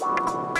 you